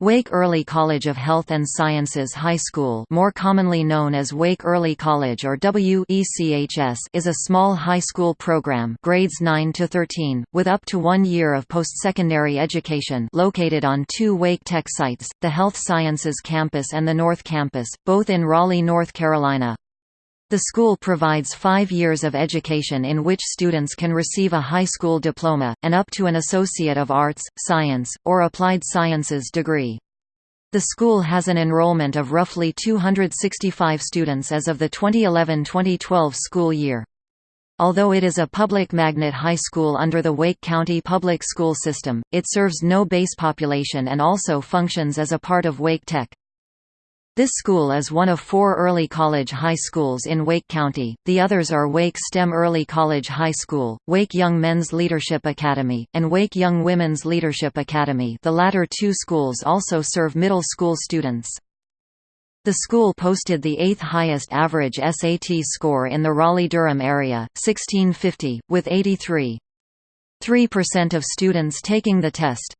Wake Early College of Health and Sciences High School more commonly known as Wake Early College or WECHS is a small high school program grades 9 to 13, with up to one year of post-secondary education located on two Wake Tech sites, the Health Sciences Campus and the North Campus, both in Raleigh, North Carolina. The school provides five years of education in which students can receive a high school diploma, and up to an Associate of Arts, Science, or Applied Sciences degree. The school has an enrollment of roughly 265 students as of the 2011–2012 school year. Although it is a public magnet high school under the Wake County Public School System, it serves no base population and also functions as a part of Wake Tech. This school is one of four early college high schools in Wake County, the others are Wake STEM Early College High School, Wake Young Men's Leadership Academy, and Wake Young Women's Leadership Academy the latter two schools also serve middle school students. The school posted the eighth highest average SAT score in the Raleigh-Durham area, 1650, with 83. 3% of students taking the test.